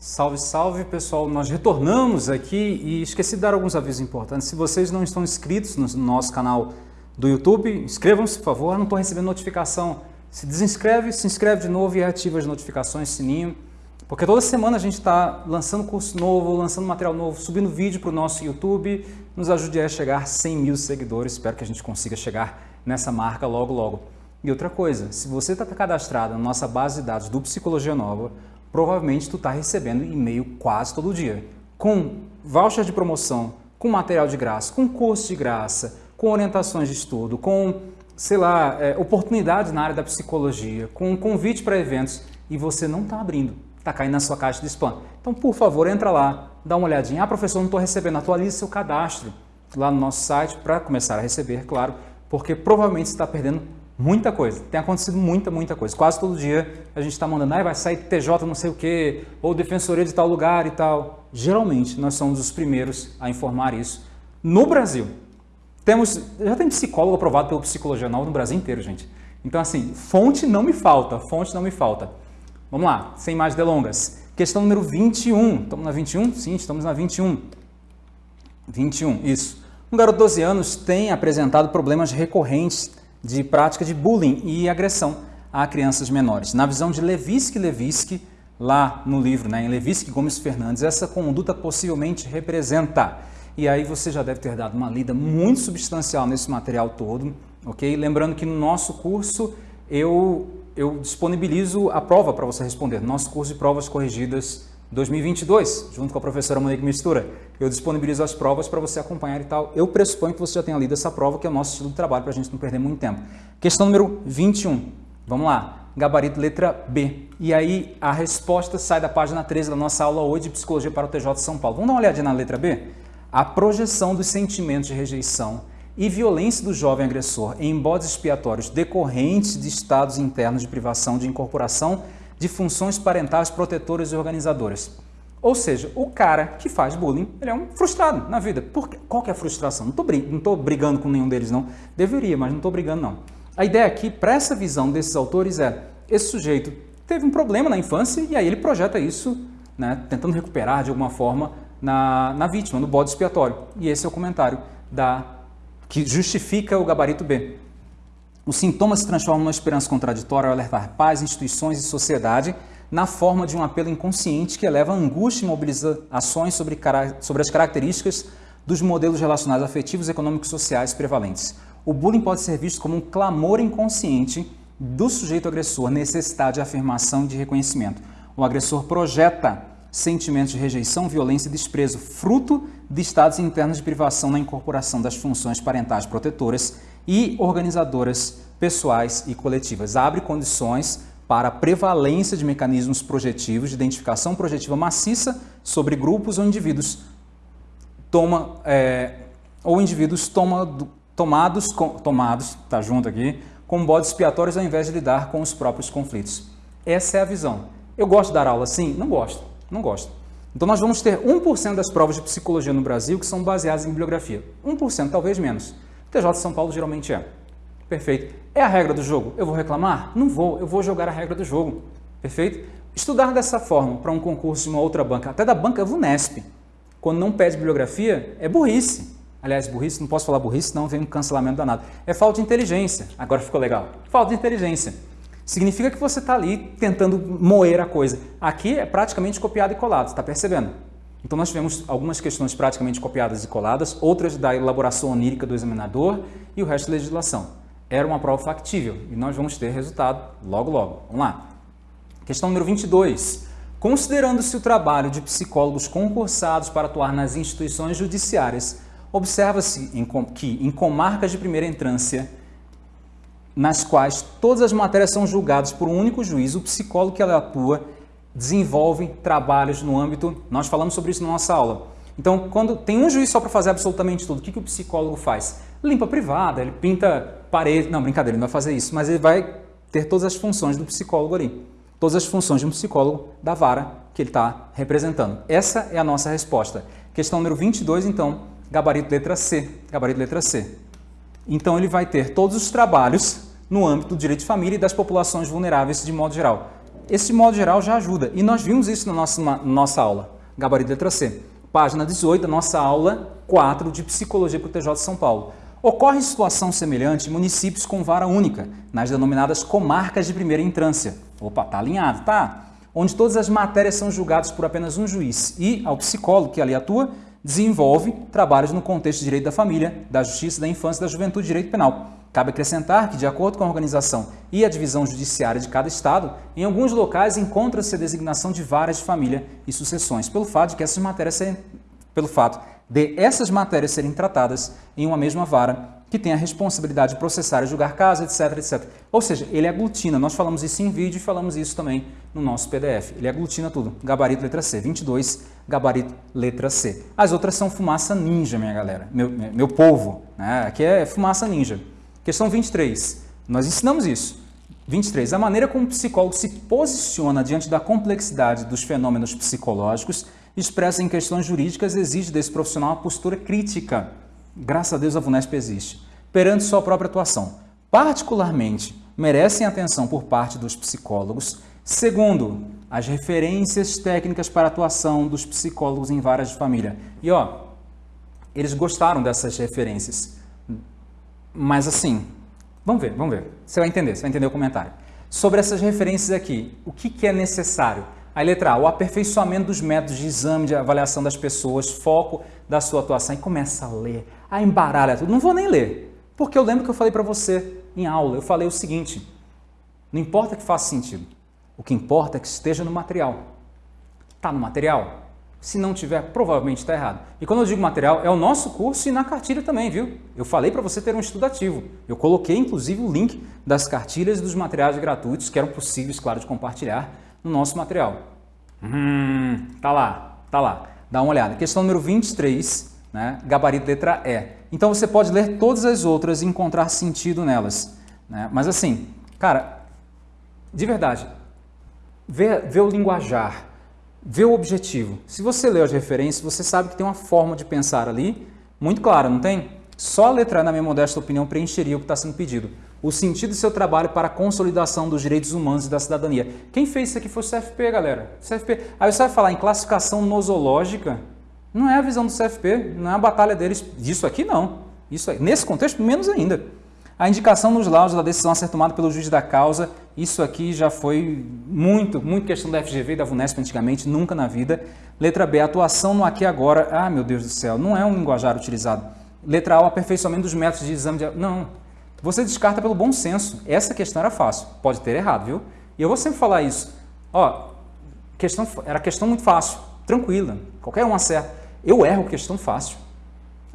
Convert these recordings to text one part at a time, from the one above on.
Salve, salve pessoal, nós retornamos aqui e esqueci de dar alguns avisos importantes. Se vocês não estão inscritos no nosso canal do YouTube, inscrevam-se por favor, eu não estou recebendo notificação. Se desinscreve, se inscreve de novo e ativa as notificações, sininho. Porque toda semana a gente está lançando curso novo, lançando material novo, subindo vídeo para o nosso YouTube. Nos ajude a chegar a 100 mil seguidores, espero que a gente consiga chegar nessa marca logo logo. E outra coisa, se você está cadastrado na nossa base de dados do Psicologia Nova, provavelmente tu está recebendo e-mail quase todo dia, com voucher de promoção, com material de graça, com curso de graça, com orientações de estudo, com, sei lá, é, oportunidades na área da psicologia, com convite para eventos e você não está abrindo, está caindo na sua caixa de spam. Então, por favor, entra lá, dá uma olhadinha. Ah, professor, não estou recebendo. Atualize seu cadastro lá no nosso site para começar a receber, claro, porque provavelmente você está perdendo Muita coisa. Tem acontecido muita, muita coisa. Quase todo dia a gente está mandando, ah, vai sair TJ não sei o quê, ou defensoria de tal lugar e tal. Geralmente nós somos os primeiros a informar isso no Brasil. Temos, já tem psicólogo aprovado pelo Psicologia Nova no Brasil inteiro, gente. Então assim, fonte não me falta, fonte não me falta. Vamos lá, sem mais delongas. Questão número 21. Estamos na 21? Sim, estamos na 21. 21, isso. Um garoto de 12 anos tem apresentado problemas recorrentes de prática de bullying e agressão a crianças menores. Na visão de Levinsky Levinsky, lá no livro, né, em Levinsky Gomes Fernandes, essa conduta possivelmente representa. E aí você já deve ter dado uma lida muito substancial nesse material todo, ok? Lembrando que no nosso curso eu, eu disponibilizo a prova para você responder, nosso curso de provas corrigidas 2022, junto com a professora Monique Mistura. Eu disponibilizo as provas para você acompanhar e tal. Eu pressuponho que você já tenha lido essa prova, que é o nosso estilo de trabalho, para a gente não perder muito tempo. Questão número 21. Vamos lá. Gabarito letra B. E aí a resposta sai da página 13 da nossa aula hoje de Psicologia para o TJ de São Paulo. Vamos dar uma olhadinha na letra B? A projeção dos sentimentos de rejeição e violência do jovem agressor em bodes expiatórios decorrentes de estados internos de privação de incorporação de funções parentais protetoras e organizadoras. Ou seja, o cara que faz bullying, ele é um frustrado na vida. Por quê? Qual que é a frustração? Não estou brigando com nenhum deles, não. Deveria, mas não estou brigando, não. A ideia aqui, para essa visão desses autores, é esse sujeito teve um problema na infância e aí ele projeta isso, né, tentando recuperar de alguma forma na, na vítima, no bode expiatório. E esse é o comentário da, que justifica o gabarito B. Os sintomas se transformam numa esperança contraditória ao alertar pais, instituições e sociedade na forma de um apelo inconsciente que eleva angústia e mobiliza ações sobre, sobre as características dos modelos relacionais afetivos, econômicos e sociais prevalentes. O bullying pode ser visto como um clamor inconsciente do sujeito agressor, necessidade de afirmação e de reconhecimento. O agressor projeta sentimentos de rejeição, violência e desprezo, fruto de estados internos de privação na incorporação das funções parentais protetoras e organizadoras pessoais e coletivas. Abre condições para a prevalência de mecanismos projetivos de identificação projetiva maciça sobre grupos ou indivíduos toma, é, ou indivíduos toma, tomados, com, tomados, tá junto aqui, com bodes expiatórios ao invés de lidar com os próprios conflitos. Essa é a visão. Eu gosto de dar aula assim? Não gosto, não gosto. Então nós vamos ter 1% das provas de psicologia no Brasil que são baseadas em bibliografia. 1%, talvez menos. TJ de São Paulo geralmente é. Perfeito. É a regra do jogo. Eu vou reclamar? Não vou. Eu vou jogar a regra do jogo. Perfeito? Estudar dessa forma para um concurso de uma outra banca, até da banca VUNESP, quando não pede bibliografia, é burrice. Aliás, burrice, não posso falar burrice, não vem um cancelamento danado. É falta de inteligência. Agora ficou legal. Falta de inteligência. Significa que você está ali tentando moer a coisa. Aqui é praticamente copiado e colado, está percebendo? Então nós tivemos algumas questões praticamente copiadas e coladas, outras da elaboração onírica do examinador e o resto da legislação. Era uma prova factível e nós vamos ter resultado logo logo. Vamos lá. Questão número 22. Considerando-se o trabalho de psicólogos concursados para atuar nas instituições judiciárias, observa-se que em comarcas de primeira entrância, nas quais todas as matérias são julgadas por um único juiz, o psicólogo que ela atua desenvolve trabalhos no âmbito, nós falamos sobre isso na nossa aula. Então, quando tem um juiz só para fazer absolutamente tudo, o que, que o psicólogo faz? Limpa a privada, ele pinta parede, não, brincadeira, ele não vai fazer isso, mas ele vai ter todas as funções do psicólogo ali, todas as funções de um psicólogo da vara que ele está representando. Essa é a nossa resposta. Questão número 22, então, gabarito letra C, gabarito letra C. Então, ele vai ter todos os trabalhos no âmbito do direito de família e das populações vulneráveis de modo geral esse modo geral já ajuda. E nós vimos isso na nossa, na nossa aula, gabarito letra C. Página 18 da nossa aula 4 de Psicologia para o TJ de São Paulo. Ocorre situação semelhante em municípios com vara única, nas denominadas comarcas de primeira entrância. Opa, tá alinhado, tá? Onde todas as matérias são julgadas por apenas um juiz e ao psicólogo que ali atua desenvolve trabalhos no contexto de direito da família, da justiça, da infância, da juventude e direito penal. Cabe acrescentar que, de acordo com a organização e a divisão judiciária de cada estado, em alguns locais encontra-se a designação de varas de família e sucessões, pelo fato de que essas matérias serem, pelo fato de essas matérias serem tratadas em uma mesma vara que tem a responsabilidade de processar e julgar casos, etc, etc. Ou seja, ele aglutina. Nós falamos isso em vídeo e falamos isso também no nosso PDF. Ele aglutina tudo. Gabarito letra C. 22, gabarito letra C. As outras são fumaça ninja, minha galera. Meu, meu povo. Né? Aqui é fumaça ninja. Questão 23. Nós ensinamos isso. 23. A maneira como o psicólogo se posiciona diante da complexidade dos fenômenos psicológicos expressa em questões jurídicas exige desse profissional uma postura crítica. Graças a Deus a VUNESP existe. Perante sua própria atuação. Particularmente, merecem atenção por parte dos psicólogos. Segundo, as referências técnicas para atuação dos psicólogos em várias de família. E ó, eles gostaram dessas referências. Mas assim, vamos ver, vamos ver. Você vai entender, você vai entender o comentário. Sobre essas referências aqui, o que, que é necessário? Aí, letra A, o aperfeiçoamento dos métodos de exame, de avaliação das pessoas, foco da sua atuação. E começa a ler, a embaralha tudo. Não vou nem ler, porque eu lembro que eu falei para você em aula, eu falei o seguinte, não importa que faça sentido, o que importa é que esteja no material. Está no material? Se não tiver, provavelmente está errado. E quando eu digo material, é o nosso curso e na cartilha também, viu? Eu falei para você ter um estudo ativo. Eu coloquei, inclusive, o link das cartilhas e dos materiais gratuitos que eram possíveis, claro, de compartilhar no nosso material. Hum, tá lá, tá lá. Dá uma olhada. Questão número 23, né? gabarito letra E. Então você pode ler todas as outras e encontrar sentido nelas. Né? Mas assim, cara, de verdade, vê, vê o linguajar, vê o objetivo. Se você leu as referências, você sabe que tem uma forma de pensar ali muito clara, não tem? Só a letra, na minha modesta opinião, preencheria o que está sendo pedido o sentido do seu trabalho para a consolidação dos direitos humanos e da cidadania. Quem fez isso aqui foi o CFP, galera. CFP. Aí você vai falar em classificação nosológica, não é a visão do CFP, não é a batalha deles. Disso aqui não. Isso. Nesse contexto, menos ainda. A indicação nos laudos da decisão a ser tomada pelo juiz da causa, isso aqui já foi muito, muito questão da FGV e da VUNESP antigamente, nunca na vida. Letra B, atuação no aqui e agora. Ah, meu Deus do céu, não é um linguajar utilizado. Letra A, o aperfeiçoamento dos métodos de exame de... Não, você descarta pelo bom senso. Essa questão era fácil. Pode ter errado, viu? E eu vou sempre falar isso. Ó, questão, era questão muito fácil, tranquila. Qualquer um acerta. Eu erro questão fácil.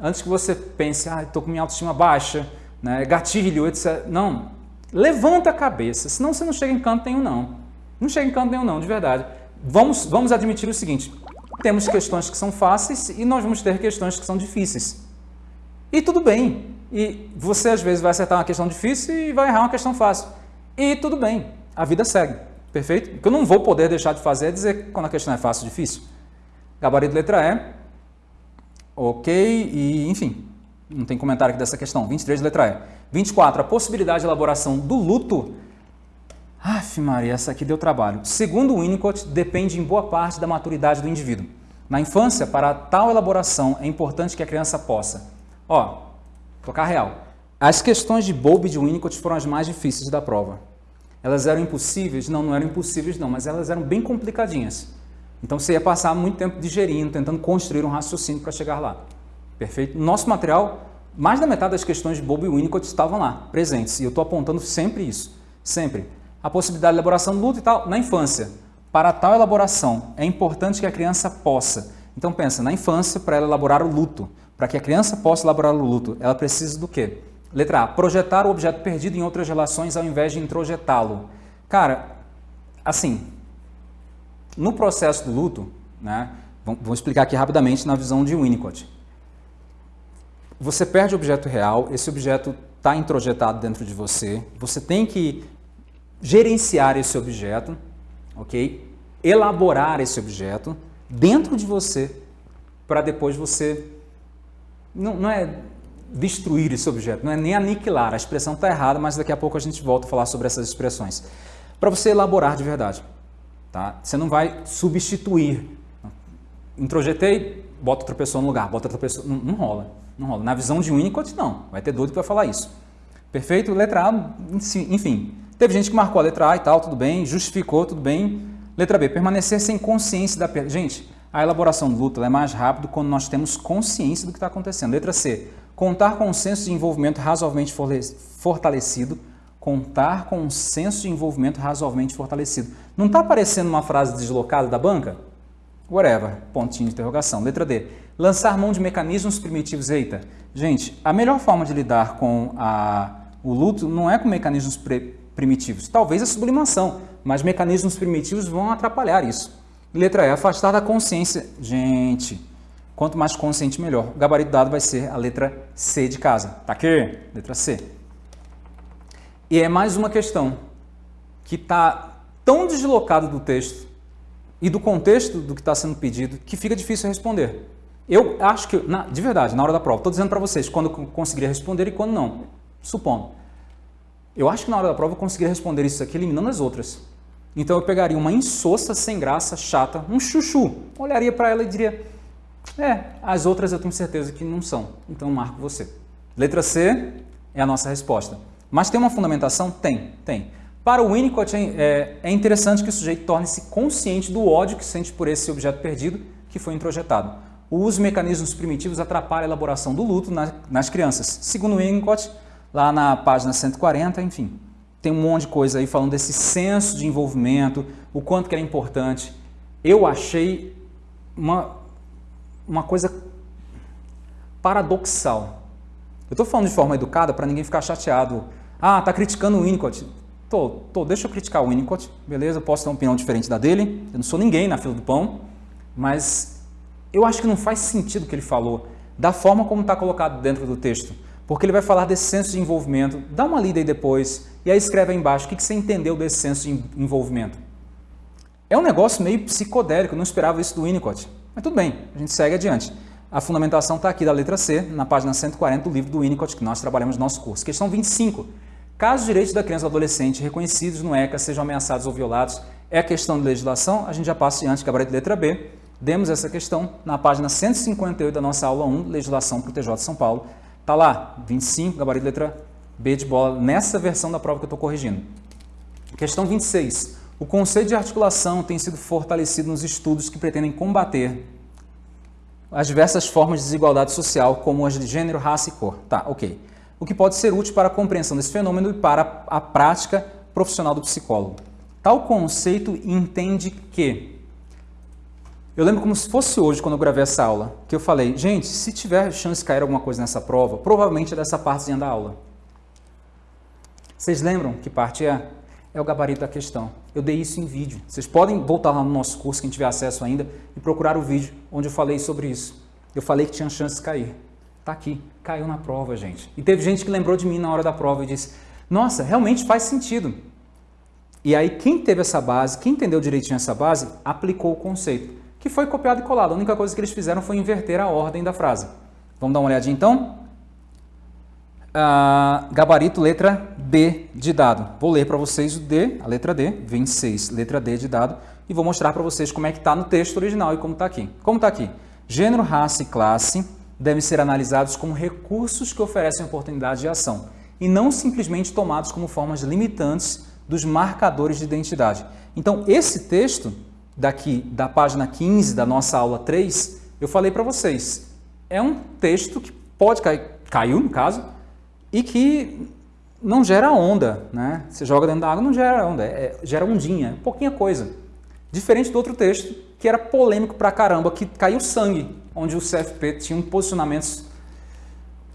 Antes que você pense, ah, estou com minha autoestima baixa, né, gatilho, etc. Não. Levanta a cabeça, senão você não chega em canto nenhum, não. Não chega em canto nenhum, não, de verdade. Vamos, vamos admitir o seguinte, temos questões que são fáceis e nós vamos ter questões que são difíceis. E tudo bem, e você às vezes vai acertar uma questão difícil e vai errar uma questão fácil. E tudo bem, a vida segue, perfeito? O que eu não vou poder deixar de fazer é dizer quando a questão é fácil ou difícil. Gabarito letra E, ok, e enfim, não tem comentário aqui dessa questão. 23 letra E. 24, a possibilidade de elaboração do luto. Aff, Maria, essa aqui deu trabalho. Segundo Winnicott, depende em boa parte da maturidade do indivíduo. Na infância, para tal elaboração, é importante que a criança possa, ó, Tocar real. As questões de Bowlby de Winnicott foram as mais difíceis da prova. Elas eram impossíveis? Não, não eram impossíveis não, mas elas eram bem complicadinhas. Então você ia passar muito tempo digerindo, tentando construir um raciocínio para chegar lá. Perfeito? Nosso material, mais da metade das questões de Bowlby e Winnicott estavam lá, presentes. E eu estou apontando sempre isso. Sempre. A possibilidade de elaboração do luto e tal, na infância. Para tal elaboração, é importante que a criança possa. Então pensa, na infância, para ela elaborar o luto. Para que a criança possa elaborar o luto, ela precisa do quê? Letra A, projetar o objeto perdido em outras relações ao invés de introjetá-lo. Cara, assim, no processo do luto, né, vou explicar aqui rapidamente na visão de Winnicott. Você perde o objeto real, esse objeto está introjetado dentro de você, você tem que gerenciar esse objeto, ok? Elaborar esse objeto dentro de você para depois você não, não é destruir esse objeto, não é nem aniquilar, a expressão está errada, mas daqui a pouco a gente volta a falar sobre essas expressões. Para você elaborar de verdade. Tá? Você não vai substituir. Introjetei, bota outra pessoa no lugar, bota outra pessoa. Não, não rola. Não rola. Na visão de Winnicott, não. Vai ter doido que vai falar isso. Perfeito? Letra A, enfim. Teve gente que marcou a letra A e tal, tudo bem, justificou, tudo bem. Letra B, permanecer sem consciência da perda. Gente, a elaboração do luto é mais rápido quando nós temos consciência do que está acontecendo. Letra C, contar com um senso de envolvimento razoavelmente fortalecido. Contar com um senso de envolvimento razoavelmente fortalecido. Não está aparecendo uma frase deslocada da banca? Whatever, pontinho de interrogação. Letra D, lançar mão de mecanismos primitivos. Eita, gente, a melhor forma de lidar com a, o luto não é com mecanismos primitivos. Talvez a sublimação, mas mecanismos primitivos vão atrapalhar isso. Letra E, afastar da consciência. Gente, quanto mais consciente, melhor. O gabarito dado vai ser a letra C de casa. Tá aqui? Letra C. E é mais uma questão que está tão deslocado do texto e do contexto do que está sendo pedido que fica difícil responder. Eu acho que, na, de verdade, na hora da prova, estou dizendo para vocês quando eu conseguiria responder e quando não, supondo. Eu acho que na hora da prova eu conseguiria responder isso aqui eliminando as outras. Então eu pegaria uma insossa, sem graça, chata, um chuchu, olharia para ela e diria, é, as outras eu tenho certeza que não são, então marco você. Letra C é a nossa resposta. Mas tem uma fundamentação? Tem, tem. Para o Winnicott, é, é interessante que o sujeito torne-se consciente do ódio que sente por esse objeto perdido que foi introjetado. O uso de mecanismos primitivos atrapalha a elaboração do luto nas crianças. Segundo Winnicott, lá na página 140, enfim, tem um monte de coisa aí falando desse senso de envolvimento, o quanto que é importante. Eu achei uma, uma coisa paradoxal. Eu estou falando de forma educada para ninguém ficar chateado. Ah, tá criticando o Winnicott. Tô, tô, deixa eu criticar o Winnicott, beleza? Eu posso ter uma opinião diferente da dele. Eu não sou ninguém na fila do pão, mas eu acho que não faz sentido o que ele falou, da forma como está colocado dentro do texto porque ele vai falar desse senso de envolvimento. Dá uma lida aí depois e aí escreve aí embaixo o que você entendeu desse senso de envolvimento. É um negócio meio psicodélico, não esperava isso do Winnicott. Mas tudo bem, a gente segue adiante. A fundamentação está aqui da letra C, na página 140 do livro do Winnicott, que nós trabalhamos no nosso curso. Questão 25. Caso os direitos da criança ou adolescente reconhecidos no ECA sejam ameaçados ou violados, é questão de legislação, a gente já passa adiante, gabarito de letra B. Demos essa questão na página 158 da nossa aula 1, Legislação para o TJ de São Paulo. Está lá, 25, gabarito letra B de bola, nessa versão da prova que eu estou corrigindo. Questão 26. O conceito de articulação tem sido fortalecido nos estudos que pretendem combater as diversas formas de desigualdade social, como as de gênero, raça e cor. Tá, ok. O que pode ser útil para a compreensão desse fenômeno e para a prática profissional do psicólogo. Tal conceito entende que eu lembro como se fosse hoje, quando eu gravei essa aula, que eu falei, gente, se tiver chance de cair alguma coisa nessa prova, provavelmente é dessa partezinha da aula. Vocês lembram que parte é? É o gabarito da questão. Eu dei isso em vídeo. Vocês podem voltar lá no nosso curso, quem tiver acesso ainda, e procurar o vídeo onde eu falei sobre isso. Eu falei que tinha chance de cair. Tá aqui, caiu na prova, gente. E teve gente que lembrou de mim na hora da prova e disse, nossa, realmente faz sentido. E aí quem teve essa base, quem entendeu direitinho essa base, aplicou o conceito que foi copiado e colado. A única coisa que eles fizeram foi inverter a ordem da frase. Vamos dar uma olhadinha então? Ah, gabarito, letra D de dado. Vou ler para vocês o D, a letra D, 26, letra D de dado, e vou mostrar para vocês como é que está no texto original e como está aqui. Como está aqui? Gênero, raça e classe devem ser analisados como recursos que oferecem oportunidade de ação e não simplesmente tomados como formas limitantes dos marcadores de identidade. Então, esse texto daqui da página 15 da nossa aula 3, eu falei para vocês, é um texto que pode cair, caiu no caso, e que não gera onda, né? Você joga dentro da água, não gera onda, é, gera ondinha, pouquinha coisa. Diferente do outro texto, que era polêmico pra caramba, que caiu sangue, onde o CFP tinha um posicionamentos...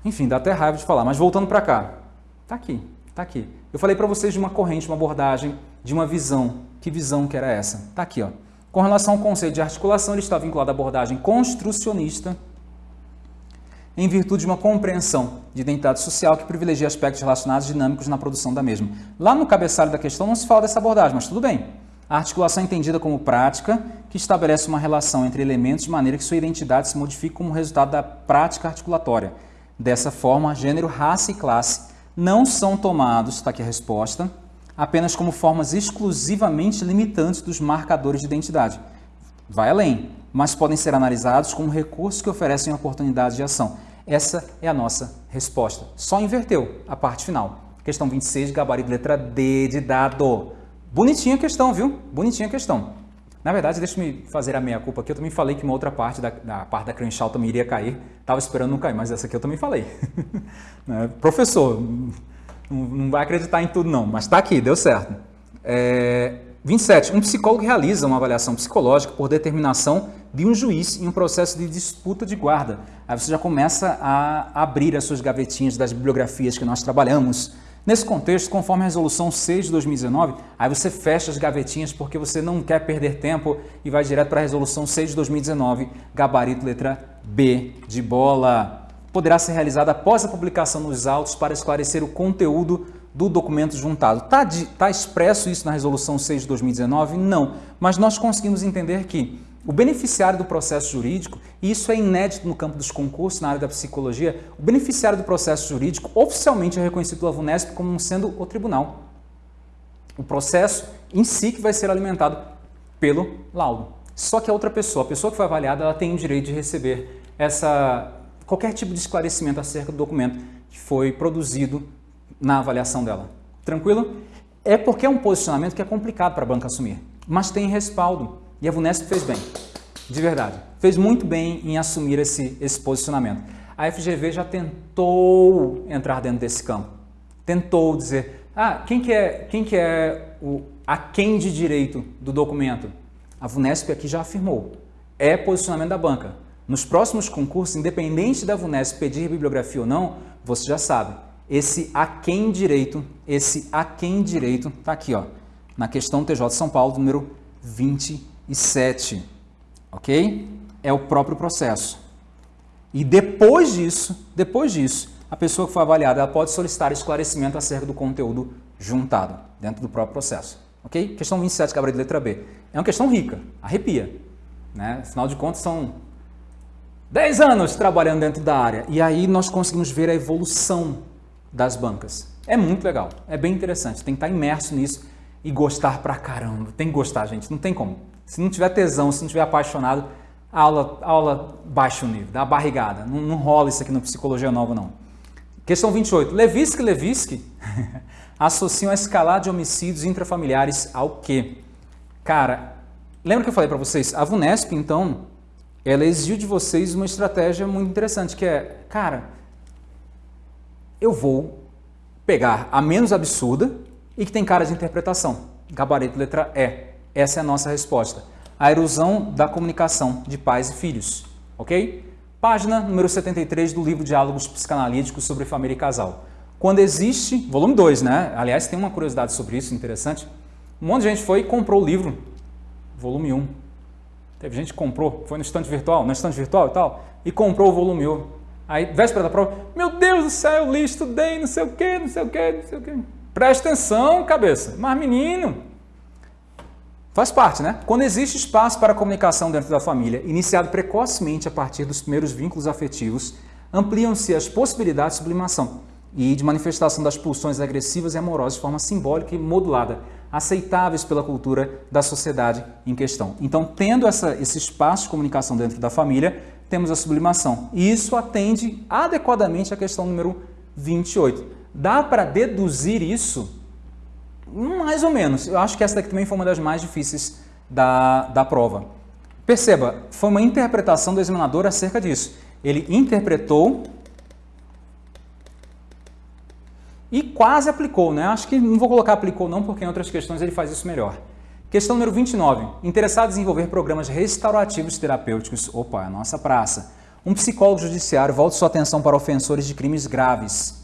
Enfim, dá até raiva de falar, mas voltando para cá. Tá aqui, tá aqui. Eu falei para vocês de uma corrente, uma abordagem, de uma visão. Que visão que era essa? Tá aqui, ó. Com relação ao conceito de articulação, ele está vinculado à abordagem construcionista, em virtude de uma compreensão de identidade social que privilegia aspectos relacionados dinâmicos na produção da mesma. Lá no cabeçalho da questão não se fala dessa abordagem, mas tudo bem. A articulação é entendida como prática que estabelece uma relação entre elementos de maneira que sua identidade se modifique como resultado da prática articulatória. Dessa forma, gênero, raça e classe não são tomados, está aqui a resposta, apenas como formas exclusivamente limitantes dos marcadores de identidade. Vai além, mas podem ser analisados como recursos que oferecem oportunidades de ação. Essa é a nossa resposta. Só inverteu a parte final. Questão 26, gabarito letra D de dado. Bonitinha a questão, viu? Bonitinha a questão. Na verdade, deixa eu fazer a meia culpa aqui. Eu também falei que uma outra parte da, da parte da Crenshaw também iria cair. Estava esperando não cair, mas essa aqui eu também falei. né? Professor, não, vai acreditar em tudo não, mas está aqui, deu certo. É, 27. Um psicólogo realiza uma avaliação psicológica por determinação de um juiz em um processo de disputa de guarda. Aí você já começa a abrir as suas gavetinhas das bibliografias que nós trabalhamos, Nesse contexto, conforme a resolução 6 de 2019, aí você fecha as gavetinhas porque você não quer perder tempo e vai direto para a resolução 6 de 2019, gabarito letra B de bola. Poderá ser realizada após a publicação nos autos para esclarecer o conteúdo do documento juntado. Está tá expresso isso na resolução 6 de 2019? Não, mas nós conseguimos entender que o beneficiário do processo jurídico, e isso é inédito no campo dos concursos, na área da psicologia, o beneficiário do processo jurídico oficialmente é reconhecido pela VUNESP como sendo o tribunal. O processo em si que vai ser alimentado pelo laudo. Só que a outra pessoa, a pessoa que foi avaliada, ela tem o direito de receber essa, qualquer tipo de esclarecimento acerca do documento que foi produzido na avaliação dela. Tranquilo? É porque é um posicionamento que é complicado para a banca assumir, mas tem respaldo. E a VUNESP fez bem, de verdade. Fez muito bem em assumir esse, esse posicionamento. A FGV já tentou entrar dentro desse campo. Tentou dizer, ah, quem que é, quem que é o a quem de direito do documento? A VUNESP aqui já afirmou. É posicionamento da banca. Nos próximos concursos, independente da VUNESP pedir bibliografia ou não, você já sabe. Esse a quem direito, esse a quem direito, está aqui, ó, na questão TJ São Paulo, número 20 e 7, ok? É o próprio processo. E depois disso, depois disso, a pessoa que foi avaliada pode solicitar esclarecimento acerca do conteúdo juntado dentro do próprio processo. Ok? Questão 27, cabra de letra B. É uma questão rica, arrepia. Né? Afinal de contas, são 10 anos trabalhando dentro da área. E aí nós conseguimos ver a evolução das bancas. É muito legal, é bem interessante. Tem que estar imerso nisso e gostar pra caramba. Tem que gostar, gente, não tem como. Se não tiver tesão, se não tiver apaixonado, aula, aula baixa o nível, dá barrigada. Não, não rola isso aqui no Psicologia Nova, não. Questão 28. Levinsky e Levinsky associam a escalada de homicídios intrafamiliares ao quê? Cara, lembra que eu falei para vocês? A VUNESP, então, ela exigiu de vocês uma estratégia muito interessante, que é, cara, eu vou pegar a menos absurda e que tem cara de interpretação. Gabarito letra E. Essa é a nossa resposta. A erosão da comunicação de pais e filhos, ok? Página número 73 do livro Diálogos Psicanalíticos sobre Família e Casal. Quando existe, volume 2, né? Aliás, tem uma curiosidade sobre isso, interessante. Um monte de gente foi e comprou o livro, volume 1. Teve gente que comprou, foi no estante virtual, no estante virtual e tal, e comprou o volume 1. Aí, véspera da prova, meu Deus do céu, eu li, estudei, não sei o quê, não sei o quê, não sei o quê. Presta atenção, cabeça. Mas menino, Faz parte, né? Quando existe espaço para comunicação dentro da família, iniciado precocemente a partir dos primeiros vínculos afetivos, ampliam-se as possibilidades de sublimação e de manifestação das pulsões agressivas e amorosas de forma simbólica e modulada, aceitáveis pela cultura da sociedade em questão. Então, tendo essa, esse espaço de comunicação dentro da família, temos a sublimação. E isso atende adequadamente à questão número 28. Dá para deduzir isso mais ou menos. Eu acho que essa daqui também foi uma das mais difíceis da, da prova. Perceba, foi uma interpretação do examinador acerca disso. Ele interpretou e quase aplicou, né? Acho que não vou colocar aplicou não, porque em outras questões ele faz isso melhor. Questão número 29. Interessado em desenvolver programas restaurativos terapêuticos. Opa, é a nossa praça. Um psicólogo judiciário volta sua atenção para ofensores de crimes graves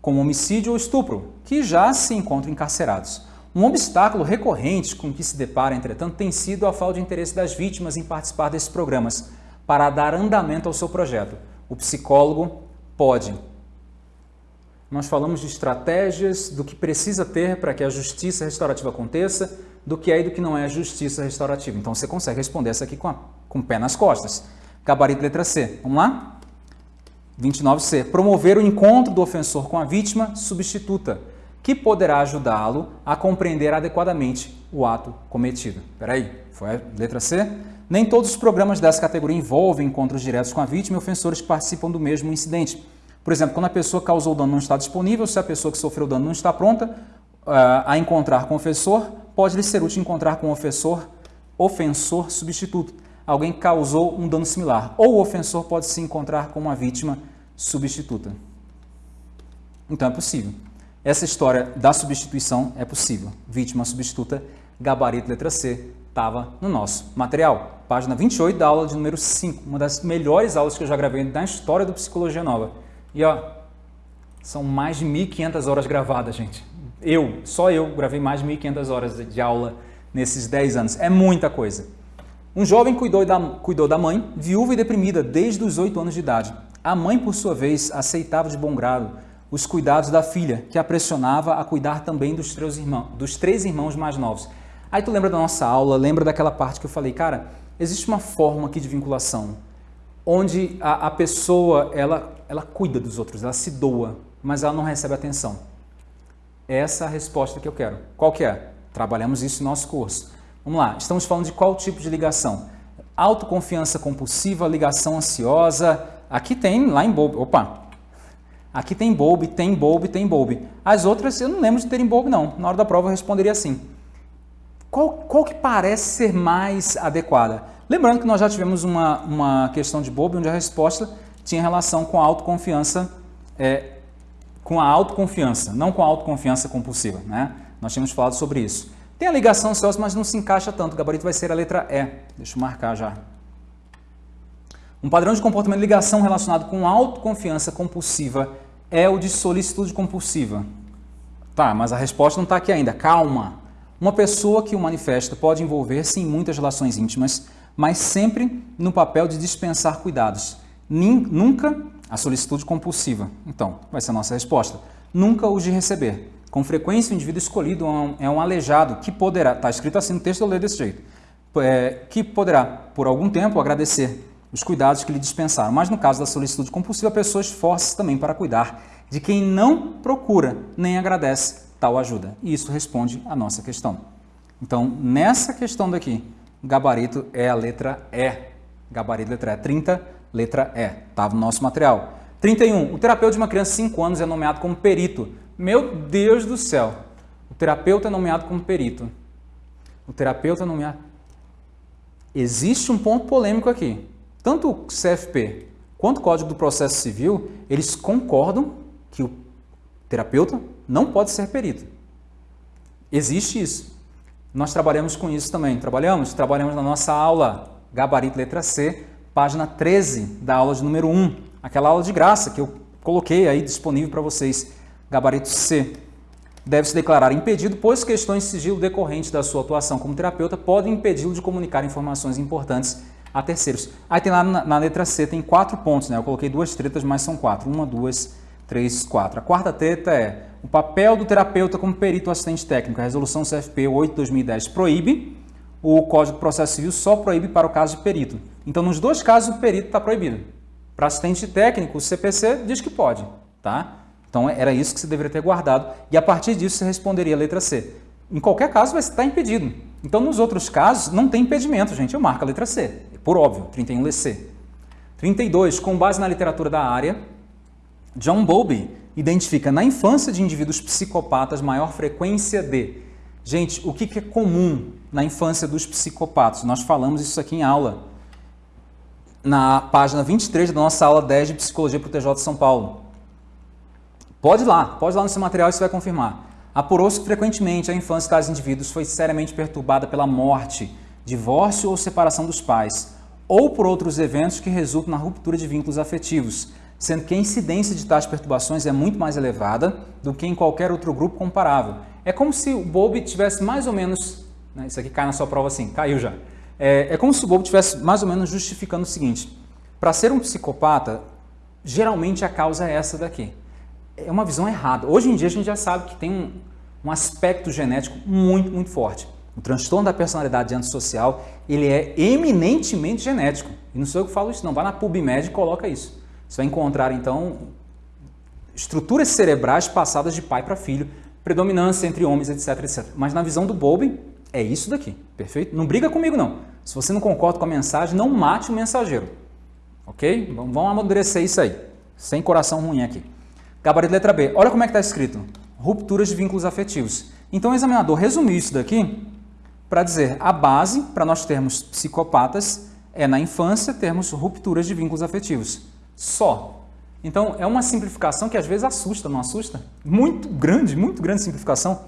como homicídio ou estupro, que já se encontram encarcerados. Um obstáculo recorrente com que se depara, entretanto, tem sido a falta de interesse das vítimas em participar desses programas para dar andamento ao seu projeto. O psicólogo pode. Nós falamos de estratégias, do que precisa ter para que a justiça restaurativa aconteça, do que é e do que não é justiça restaurativa. Então você consegue responder essa aqui com, a, com o pé nas costas. Gabarito letra C. Vamos lá? 29C. Promover o encontro do ofensor com a vítima substituta. que poderá ajudá-lo a compreender adequadamente o ato cometido. Peraí, foi a letra C? Nem todos os programas dessa categoria envolvem encontros diretos com a vítima e ofensores que participam do mesmo incidente. Por exemplo, quando a pessoa causou dano não está disponível, se a pessoa que sofreu dano não está pronta uh, a encontrar ofensor, pode lhe ser útil encontrar com o ofensor, ofensor substituto, alguém causou um dano similar. Ou o ofensor pode se encontrar com uma vítima substituta. Então é possível. Essa história da substituição é possível. Vítima substituta, gabarito letra C, estava no nosso material. Página 28 da aula de número 5, uma das melhores aulas que eu já gravei na história do Psicologia Nova. E ó, são mais de 1.500 horas gravadas, gente. Eu, só eu, gravei mais de 1.500 horas de aula nesses 10 anos. É muita coisa. Um jovem cuidou da, cuidou da mãe, viúva e deprimida desde os 8 anos de idade. A mãe, por sua vez, aceitava de bom grado os cuidados da filha, que a pressionava a cuidar também dos três, irmãos, dos três irmãos mais novos. Aí tu lembra da nossa aula, lembra daquela parte que eu falei, cara, existe uma forma aqui de vinculação, onde a, a pessoa, ela, ela cuida dos outros, ela se doa, mas ela não recebe atenção. Essa é a resposta que eu quero. Qual que é? Trabalhamos isso no nosso curso. Vamos lá, estamos falando de qual tipo de ligação? Autoconfiança compulsiva, ligação ansiosa. Aqui tem, lá em Bob, opa, aqui tem Bob, tem Bob, tem Bob. As outras eu não lembro de terem Bob não. Na hora da prova eu responderia assim. Qual, qual que parece ser mais adequada? Lembrando que nós já tivemos uma, uma questão de Bob onde a resposta tinha relação com a autoconfiança, é, com a autoconfiança, não com a autoconfiança compulsiva. Né? Nós tínhamos falado sobre isso. Tem a ligação ansiosa, mas não se encaixa tanto. O gabarito vai ser a letra E. Deixa eu marcar já. Um padrão de comportamento de ligação relacionado com autoconfiança compulsiva é o de solicitude compulsiva. Tá, mas a resposta não está aqui ainda. Calma. Uma pessoa que o manifesta pode envolver-se em muitas relações íntimas, mas sempre no papel de dispensar cuidados. Nunca a solicitude compulsiva. Então, vai ser a nossa resposta. Nunca os de receber. Com frequência, o indivíduo escolhido é um aleijado que poderá, está escrito assim no texto, eu leio desse jeito, é, que poderá, por algum tempo, agradecer os cuidados que lhe dispensaram. Mas no caso da solicitude compulsiva, a pessoa esforça-se também para cuidar de quem não procura nem agradece tal ajuda. E isso responde à nossa questão. Então, nessa questão daqui, gabarito é a letra E. Gabarito letra E. 30, letra E. Estava no nosso material. 31. O terapeuta de uma criança de 5 anos é nomeado como perito meu Deus do céu, o terapeuta é nomeado como perito. O terapeuta é nomeado. Existe um ponto polêmico aqui. Tanto o CFP quanto o Código do Processo Civil, eles concordam que o terapeuta não pode ser perito. Existe isso. Nós trabalhamos com isso também. Trabalhamos? Trabalhamos na nossa aula Gabarito Letra C, página 13 da aula de número 1. Aquela aula de graça que eu coloquei aí disponível para vocês. Gabarito C. Deve se declarar impedido, pois questões de sigilo decorrentes da sua atuação como terapeuta podem impedi-lo de comunicar informações importantes a terceiros. Aí tem lá na, na, letra C, tem quatro pontos, né? Eu coloquei duas tretas, mas são quatro. Uma, duas, três, quatro. A quarta treta é o papel do terapeuta como perito assistente técnico. A resolução CFP 8-2010 proíbe, o Código de Processo Civil só proíbe para o caso de perito. Então, nos dois casos, o perito está proibido. Para assistente técnico, o CPC diz que pode, tá? Então era isso que você deveria ter guardado e a partir disso você responderia a letra C. Em qualquer caso vai estar impedido. Então nos outros casos não tem impedimento, gente, eu marco a letra C, por óbvio, 31 C. 32, com base na literatura da área, John Bowlby identifica na infância de indivíduos psicopatas maior frequência de... Gente, o que é comum na infância dos psicopatas? Nós falamos isso aqui em aula, na página 23 da nossa aula 10 de Psicologia para o TJ de São Paulo. Pode ir lá, pode ir lá no seu material e você vai confirmar. Apurou-se que frequentemente a infância de tais indivíduos foi seriamente perturbada pela morte, divórcio ou separação dos pais, ou por outros eventos que resultam na ruptura de vínculos afetivos, sendo que a incidência de tais perturbações é muito mais elevada do que em qualquer outro grupo comparável. É como se o Bob tivesse mais ou menos, né, isso aqui cai na sua prova assim, caiu já. É, é como se o Bob tivesse mais ou menos justificando o seguinte, para ser um psicopata, geralmente a causa é essa daqui é uma visão errada. Hoje em dia a gente já sabe que tem um, um aspecto genético muito, muito forte. O transtorno da personalidade antissocial, ele é eminentemente genético. E não sou eu que falo isso não, vai na PubMed e coloca isso. Você vai encontrar, então, estruturas cerebrais passadas de pai para filho predominância entre homens, etc, etc. Mas na visão do Bowlby, é isso daqui, perfeito? Não briga comigo não. Se você não concorda com a mensagem, não mate o mensageiro, ok? Vamos amadurecer isso aí, sem coração ruim aqui. Gabarito letra B, olha como é que está escrito. Rupturas de vínculos afetivos. Então o examinador resumiu isso daqui para dizer a base para nós termos psicopatas é na infância termos rupturas de vínculos afetivos. Só. Então é uma simplificação que às vezes assusta, não assusta? Muito grande, muito grande simplificação.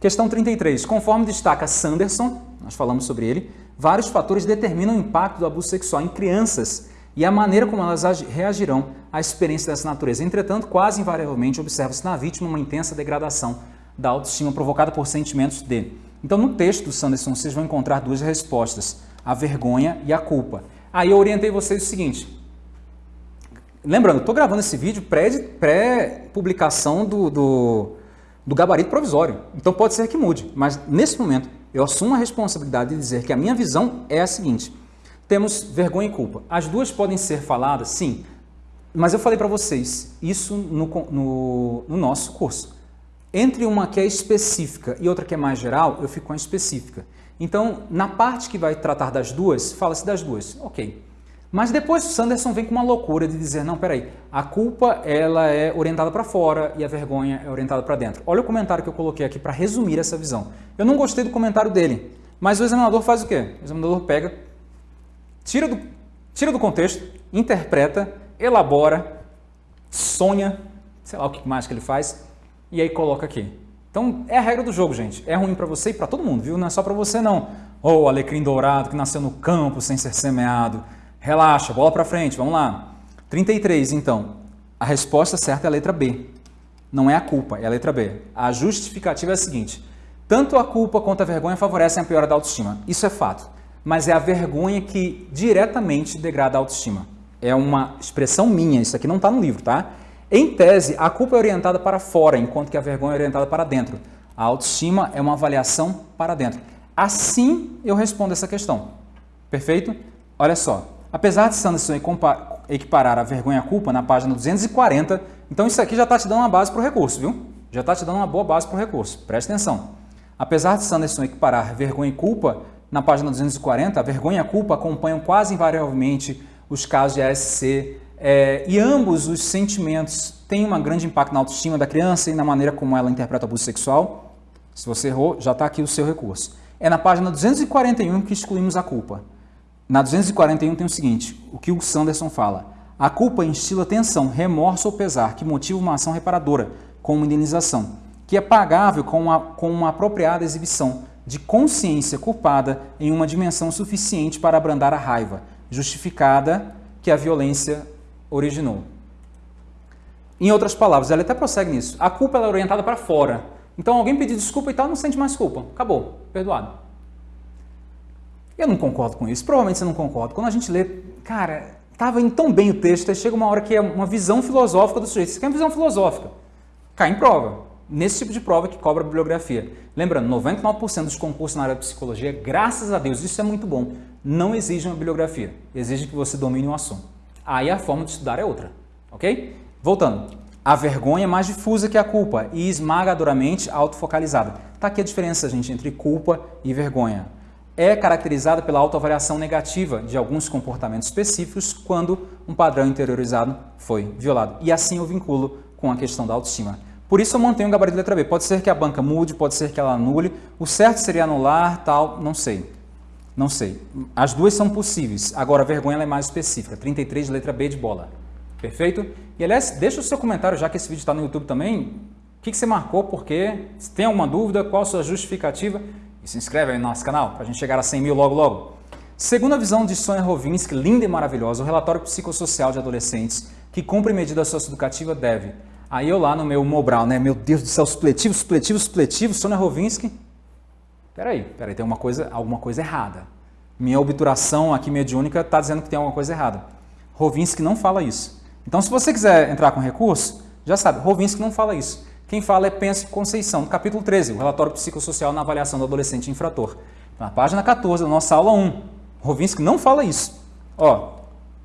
Questão 33. Conforme destaca Sanderson, nós falamos sobre ele, vários fatores determinam o impacto do abuso sexual em crianças e a maneira como elas reagirão à experiência dessa natureza. Entretanto, quase invariavelmente observa-se na vítima uma intensa degradação da autoestima provocada por sentimentos de. Então, no texto do Sanderson, vocês vão encontrar duas respostas, a vergonha e a culpa. Aí eu orientei vocês o seguinte, lembrando, estou gravando esse vídeo pré-publicação pré do, do do gabarito provisório. Então pode ser que mude, mas nesse momento eu assumo a responsabilidade de dizer que a minha visão é a seguinte. Temos vergonha e culpa. As duas podem ser faladas, sim, mas eu falei para vocês isso no, no, no, nosso curso. Entre uma que é específica e outra que é mais geral, eu fico com a específica. Então, na parte que vai tratar das duas, fala-se das duas. Ok. Mas depois o Sanderson vem com uma loucura de dizer, não, peraí, a culpa ela é orientada para fora e a vergonha é orientada para dentro. Olha o comentário que eu coloquei aqui para resumir essa visão. Eu não gostei do comentário dele, mas o examinador faz o quê? O examinador pega, tira do, tira do contexto, interpreta, elabora, sonha, sei lá o que mais que ele faz, e aí coloca aqui. Então é a regra do jogo, gente. É ruim para você e para todo mundo, viu? Não é só para você não. Ou oh, alecrim dourado que nasceu no campo sem ser semeado Relaxa, bola para frente, vamos lá. 33, então. A resposta certa é a letra B. Não é a culpa, é a letra B. A justificativa é a seguinte. Tanto a culpa quanto a vergonha favorecem a piora da autoestima. Isso é fato. Mas é a vergonha que diretamente degrada a autoestima. É uma expressão minha, isso aqui não está no livro, tá? Em tese, a culpa é orientada para fora, enquanto que a vergonha é orientada para dentro. A autoestima é uma avaliação para dentro. Assim eu respondo essa questão. Perfeito? Olha só, Apesar de Sanderson equiparar a vergonha à culpa na página 240, então isso aqui já está te dando uma base para o recurso, viu? Já está te dando uma boa base para o recurso. Preste atenção. Apesar de Sanderson equiparar vergonha e culpa na página 240, a vergonha e a culpa acompanham quase invariavelmente os casos de ASC é, e ambos os sentimentos têm um grande impacto na autoestima da criança e na maneira como ela interpreta o abuso sexual. Se você errou, já está aqui o seu recurso. É na página 241 que excluímos a culpa. Na 241 tem o seguinte, o que o Sanderson fala. A culpa instila tensão, remorso ou pesar, que motiva uma ação reparadora, como indenização, que é pagável com uma, com uma apropriada exibição de consciência culpada em uma dimensão suficiente para abrandar a raiva, justificada que a violência originou. Em outras palavras, ela até prossegue nisso. A culpa é orientada para fora. Então alguém pedir desculpa e tal, não sente mais culpa. Acabou, perdoado. Eu não concordo com isso, provavelmente você não concorda. Quando a gente lê, cara, estava indo tão bem o texto, aí chega uma hora que é uma visão filosófica do sujeito. Isso aqui é uma visão filosófica. Cai em prova. Nesse tipo de prova que cobra a bibliografia. Lembrando, 99% dos concursos na área de psicologia, graças a Deus, isso é muito bom, não exigem uma bibliografia. Exige que você domine o assunto. Aí a forma de estudar é outra. Ok? Voltando. A vergonha é mais difusa que a culpa e esmagadoramente autofocalizada. Está aqui a diferença, gente, entre culpa e vergonha é caracterizada pela autoavaliação negativa de alguns comportamentos específicos quando um padrão interiorizado foi violado. E assim eu vinculo com a questão da autoestima. Por isso eu mantenho o gabarito letra B. Pode ser que a banca mude, pode ser que ela anule. O certo seria anular, tal, não sei. Não sei. As duas são possíveis. Agora a vergonha é mais específica. 33 letra B de bola. Perfeito? E aliás, deixa o seu comentário, já que esse vídeo está no YouTube também. O que, que você marcou, por quê? Se tem alguma dúvida, qual a sua justificativa? E se inscreve aí no nosso canal para a gente chegar a 100 mil logo logo. Segundo a visão de Sonia Rovinski, linda e maravilhosa, o relatório psicossocial de adolescentes que cumpre medida socioeducativa deve. Aí eu lá no meu Mobral, né? Meu Deus do céu, supletivo, supletivo, supletivo, Sonia Rovinski. Peraí, peraí, tem uma coisa, alguma coisa errada. Minha obturação aqui mediúnica está dizendo que tem alguma coisa errada. Rovinski não fala isso. Então, se você quiser entrar com recurso, já sabe, Rovinski não fala isso. Quem fala é Pense Conceição, capítulo 13, o relatório psicossocial na avaliação do adolescente infrator. Na página 14 da nossa aula 1, Rovinski não fala isso. Ó,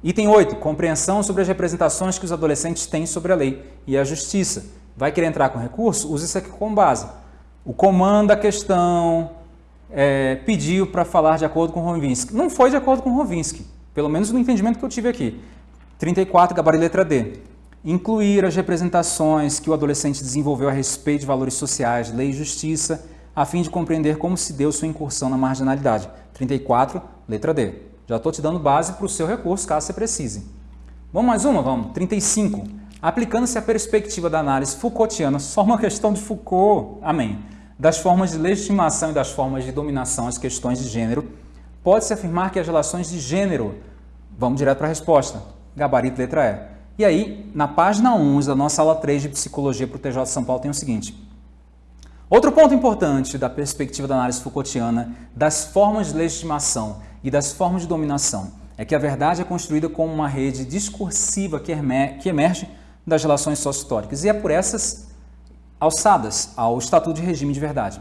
item 8, compreensão sobre as representações que os adolescentes têm sobre a lei e a justiça. vai querer entrar com recurso, use isso aqui como base. O comando da questão é, pediu para falar de acordo com Rovinski. Não foi de acordo com Rovinski, pelo menos no entendimento que eu tive aqui. 34, gabarito letra D. Incluir as representações que o adolescente desenvolveu a respeito de valores sociais, lei e justiça, a fim de compreender como se deu sua incursão na marginalidade. 34, letra D. Já estou te dando base para o seu recurso, caso você precise. Vamos mais uma? Vamos. 35. Aplicando-se a perspectiva da análise Foucaultiana, só uma questão de Foucault, amém, das formas de legitimação e das formas de dominação às questões de gênero, pode-se afirmar que as relações de gênero, vamos direto para a resposta, gabarito letra E. E aí, na página 11 da nossa aula 3 de Psicologia para o TJ de São Paulo tem o seguinte, Outro ponto importante da perspectiva da análise Foucaultiana das formas de legitimação e das formas de dominação é que a verdade é construída como uma rede discursiva que emerge das relações sócio-históricas e é por essas alçadas ao Estatuto de Regime de Verdade.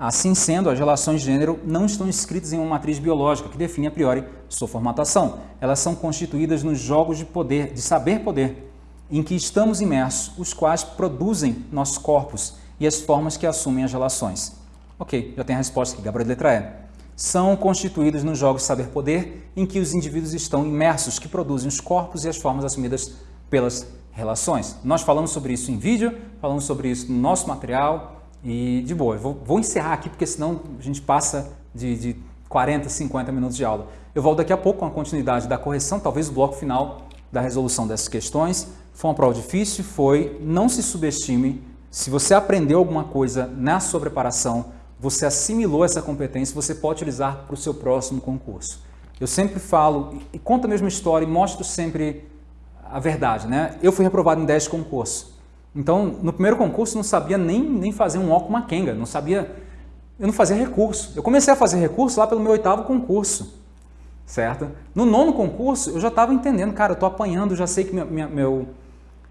Assim sendo, as relações de gênero não estão escritas em uma matriz biológica que define a priori sua formatação. Elas são constituídas nos jogos de poder, de saber-poder, em que estamos imersos, os quais produzem nossos corpos e as formas que assumem as relações. Ok, já tem a resposta aqui, Gabriel letra E. São constituídos nos jogos de saber-poder em que os indivíduos estão imersos, que produzem os corpos e as formas assumidas pelas relações. Nós falamos sobre isso em vídeo, falamos sobre isso no nosso material e de boa. Vou, vou, encerrar aqui porque senão a gente passa de, de 40, 50 minutos de aula. Eu volto daqui a pouco com a continuidade da correção, talvez o bloco final da resolução dessas questões. Foi uma prova difícil, foi. Não se subestime se você aprendeu alguma coisa na sua preparação, você assimilou essa competência, você pode utilizar para o seu próximo concurso. Eu sempre falo e conto a mesma história e mostro sempre a verdade. Né? Eu fui reprovado em 10 concursos. Então, no primeiro concurso, não sabia nem, nem fazer um ó com uma quenga, não sabia... Eu não fazia recurso. Eu comecei a fazer recurso lá pelo meu oitavo concurso, certo? No nono concurso, eu já estava entendendo, cara, eu estou apanhando, já sei que minha, minha, meu,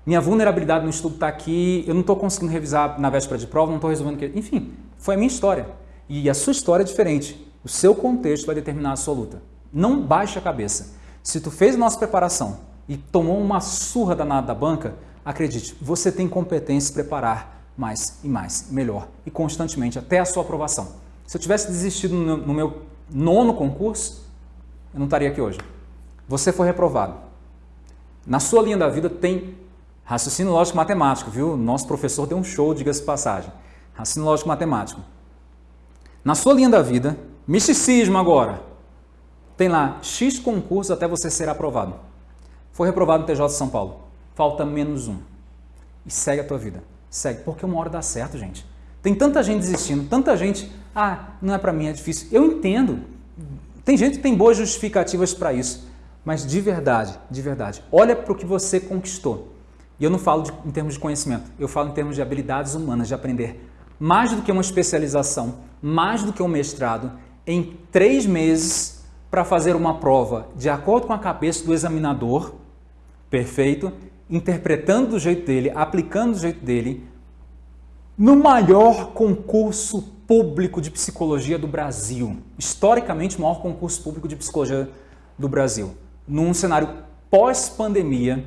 minha vulnerabilidade no estudo está aqui, eu não estou conseguindo revisar na véspera de prova, não estou resolvendo... Que... Enfim, foi a minha história. E a sua história é diferente. O seu contexto vai determinar a sua luta. Não baixe a cabeça. Se tu fez a nossa preparação e tomou uma surra danada da banca, acredite, você tem competência para preparar mais e mais, melhor e constantemente até a sua aprovação. Se eu tivesse desistido no, meu nono concurso, eu não estaria aqui hoje. Você foi reprovado. Na sua linha da vida tem Raciocínio lógico matemático, viu? Nosso professor deu um show, diga-se passagem. Raciocínio lógico matemático. Na sua linha da vida, misticismo agora. Tem lá X concursos até você ser aprovado. Foi reprovado no TJ de São Paulo. Falta menos um. E segue a tua vida. Segue, porque uma hora dá certo, gente. Tem tanta gente desistindo, tanta gente, ah, não é para mim, é difícil. Eu entendo. Tem gente que tem boas justificativas para isso. Mas de verdade, de verdade, olha para o que você conquistou. E eu não falo de, em termos de conhecimento, eu falo em termos de habilidades humanas, de aprender mais do que uma especialização, mais do que um mestrado, em três meses para fazer uma prova de acordo com a cabeça do examinador, perfeito, interpretando do jeito dele, aplicando do jeito dele, no maior concurso público de psicologia do Brasil, historicamente o maior concurso público de psicologia do Brasil, num cenário pós-pandemia,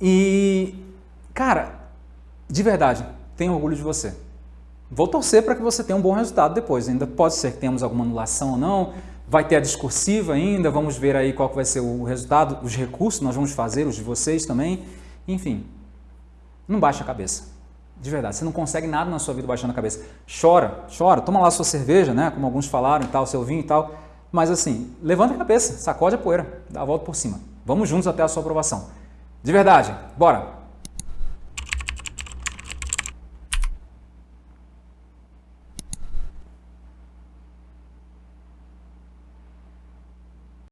e, cara, de verdade, tenho orgulho de você. Vou torcer para que você tenha um bom resultado depois. Ainda pode ser que tenhamos alguma anulação ou não. Vai ter a discursiva ainda, vamos ver aí qual vai ser o resultado, os recursos nós vamos fazer, os de vocês também. Enfim, não baixa a cabeça. De verdade, você não consegue nada na sua vida baixando a cabeça. Chora, chora, toma lá sua cerveja, né? Como alguns falaram e tal, seu vinho e tal. Mas assim, levanta a cabeça, sacode a poeira, dá a volta por cima. Vamos juntos até a sua aprovação. De verdade, bora!